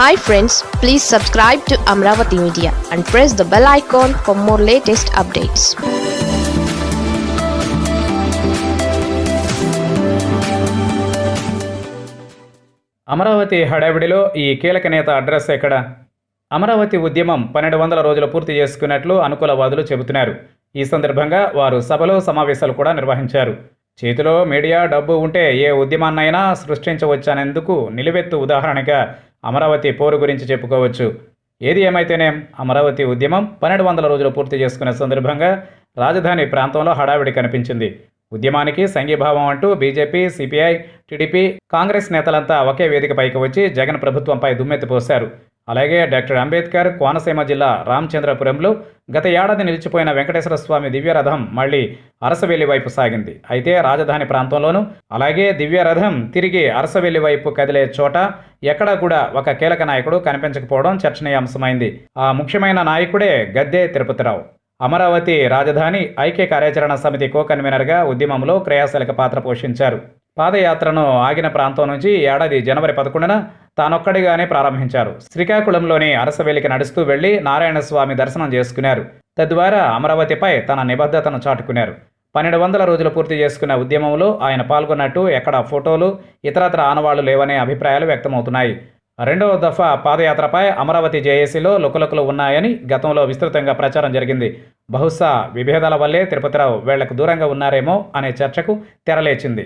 Hi friends please subscribe to Amaravati media and press the bell icon for more latest updates Amaravati హడావిడిలో ఈ కీలక నేత address ఎక్కడ? అమరావతి ఉద్యమం పన్నెండు వందల రోజులు పూర్తి చేసుకున్నట్లు అనుకూలవాదులు చెబుతున్నారు. ఈ సందర్భంగా వారు సభలో సమావేశాలు కూడా నిర్వహించారు. చేతిలో మీడియా డబ్బు ఉంటే ఏ ఉద్యమాన్నైనా సృష్టించవచ్చనేందుకు నిలువెత్తు ఉదాహరణగా అమరావతి పోరు గురించి చెప్పుకోవచ్చు. ఏది ఏమైతేనేం అమరావతి ఉద్యమం పన్నెండు వందల రోజులు పూర్తి చేసుకునే సందర్భంగా రాజధాని ప్రాంతంలో హడావిడి కనిపించింది. ఉద్యమానికి సంఘీభావం అంటూ బీజేపీ సిపిఐ టీడీపీ కాంగ్రెస్ నేతలంతా ఒకే వేదికపైకి వచ్చి జగన్ ప్రభుత్వంపై దుమ్మెత్తిపోశారు అలాగే డాక్టర్ అంబేద్కర్ కోనసీమ జిల్లా రామచంద్రపురంలో గత ఏడాది నిలిచిపోయిన వెంకటేశ్వర స్వామి దివ్యరథం మళ్ళీ అరసవెల్లి వైపు సాగింది. అయితే రాజధాని ప్రాంతంలోనూ అలాగే దివ్యరథం తిరిగి అరసవెల్లి వైపు కదిలే చోట ఎక్కడా కూడా ఒక కీలక నాయకుడు కనిపించకపోవడం చర్చనీయాంశమైంది. ఆ ముఖ్యమైన నాయకుడే గద్దె తిరుపతిరావు. అమరావతి రాజధాని ఐక్య కార్యాచరణ సమితి కో కన్వీనర్గా ఉద్యమంలో క్రియాశీలక పాత్ర పోషించారు. పాదయాత్రను ఆగిన ప్రాంతం నుంచి ఏడాది జనవరి పదకొండున తానొక్కడిగానే ప్రారంభించారు. శ్రీకాకుళంలోని అరసవేలికి నడుస్తూ వెళ్ళి నారాయణస్వామి దర్శనం చేసుకున్నారు. తద్వారా అమరావతిపై తన నిబద్ధతను చాటుకున్నారు. పన్నెండు వందల రోజులు పూర్తి చేసుకున్న ఉద్యమంలో ఆయన పాల్గొన్నట్టు ఎక్కడ ఫోటోలు ఇతరత్ర ఆనవాళ్ళు లేవనే అభిప్రాయాలు వ్యక్తమవుతున్నాయి. రెండవ దఫా పాదయాత్రపై అమరావతి జేఏసీలో లుకలుకలు ఉన్నాయని గతంలో విస్తృతంగా ప్రచారం జరిగింది. బహుశా విభేదాల వల్లే తిరుపతిరావు వేళ్ళకు దూరంగా ఉన్నారేమో అనే చర్చకు తెరలేచింది.